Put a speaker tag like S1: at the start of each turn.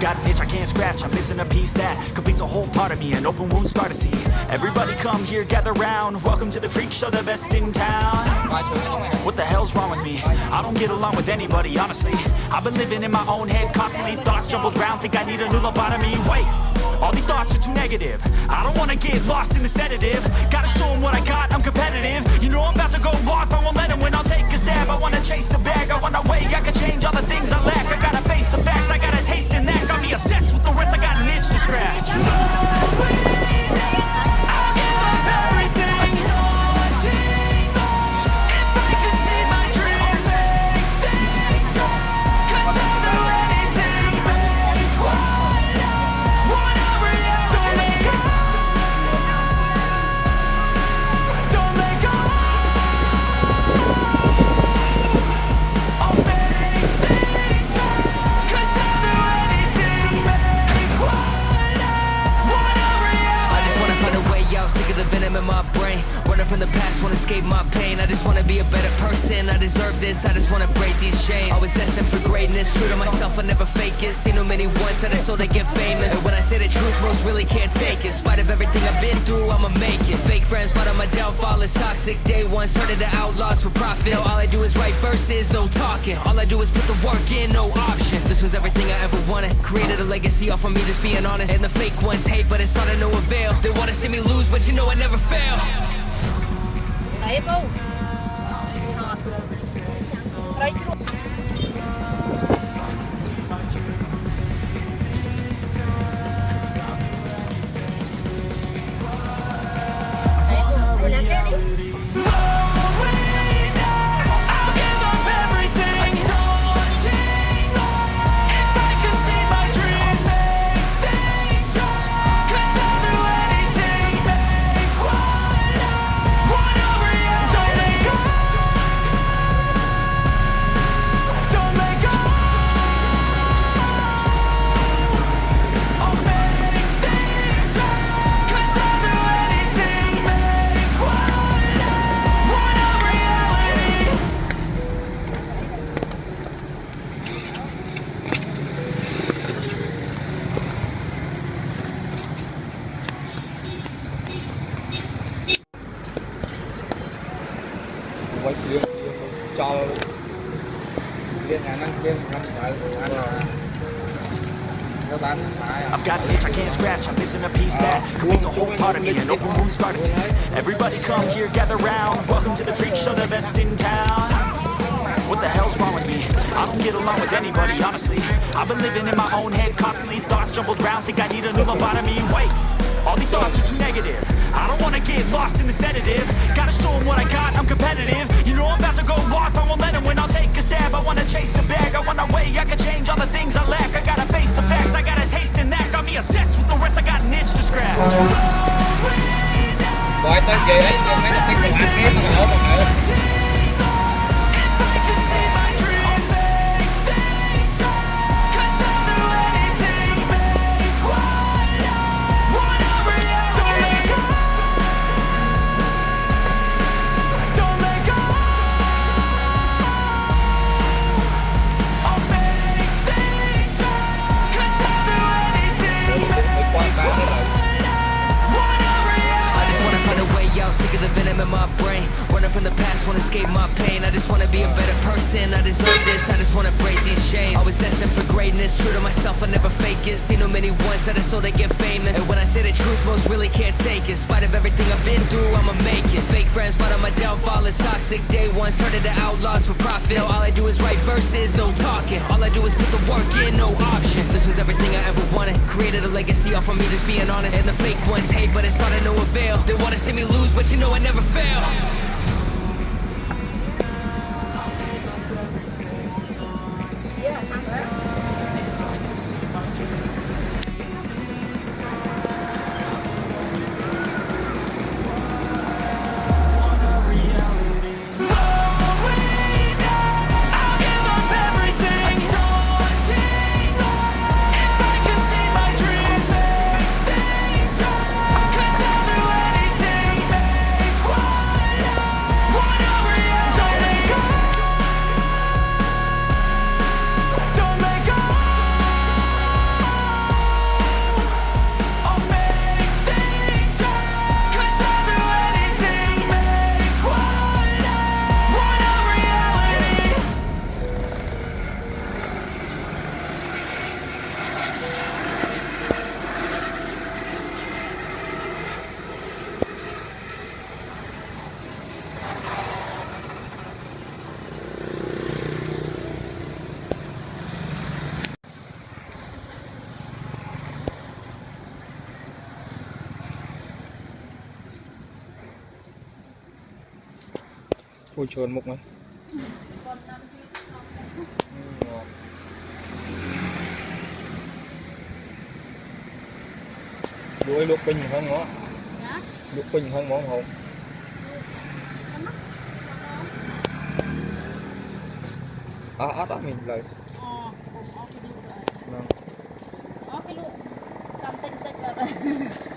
S1: Got an itch I can't scratch, I'm missing a piece that completes a whole part of me, an open wound scar to see. Everybody come here, gather round. Welcome to the freak show, the best in town. What the hell's wrong with me? I don't get along with anybody, honestly. I've been living in my own head constantly, thoughts jumbled round, think I need a new lobotomy. Wait, all these thoughts are too negative. I don't wanna get lost in the sedative. Gotta show 'em what I got, I'm competitive. You know I'm
S2: escape my pain. I just wanna be a better person. I deserve this. I just wanna break these chains. Always asking for greatness, true to myself, I never fake it. Seen too many ones that I so they get famous. And when I say the truth, most really can't take it. In spite of everything I've been through, I'ma make it. Fake friends, but on my downfall is toxic. Day one, started the outlaws for profit. All I do is write verses, no talking. All I do is put the work in, no option. This was everything I ever wanted. Created a legacy off of me, just being honest. And the fake ones hate, but it's all to no avail. They wanna see me lose, but you know I never fail.
S3: Đấy bông Đấy
S1: I've got an itch I can't scratch, I'm missing a piece that completes a whole part of me, an open wound scar to see. Everybody come here, gather round. Welcome to the freak show, the best in town. What the hell's wrong with me? I don't get along with anybody, honestly. I've been living in my own head constantly, thoughts jumbled round, think I need a new lobotomy. Wait, all these thoughts are too negative. I don't wanna get lost in the sedative. Gotta show 'em what I got, I'm competitive. You know I'm about to go I can change all the things I lack. I gotta face the facts, I got a taste in that. Got me obsessed with the rest, I got an itch to scratch.
S2: Running from the past, wanna escape my pain. I just wanna be a better person. I deserve this. I just wanna break these chains. Always asking for greatness, true to myself, I never fake it. Seen too many ones that are so they get famous. And when I say the truth, most really can't take it. In spite of everything I've been through, I'ma make it. Fake friends, but on my downfall is toxic. Day one, started the outlaws for profit. Now all I do is write verses, no talking. All I do is put the work in, no option. This was everything I ever wanted. Created a legacy off of me, just being honest. And the fake ones hate, but it's all to no avail. They wanna see me lose, but you know I never fail.
S4: Ui trồn mục này đuôi lúc bình hơn ngó. Lúc bình hơn món hồng. À áp áp mình lời Vâng.
S3: Cái lụ cầm tinh tinh rồi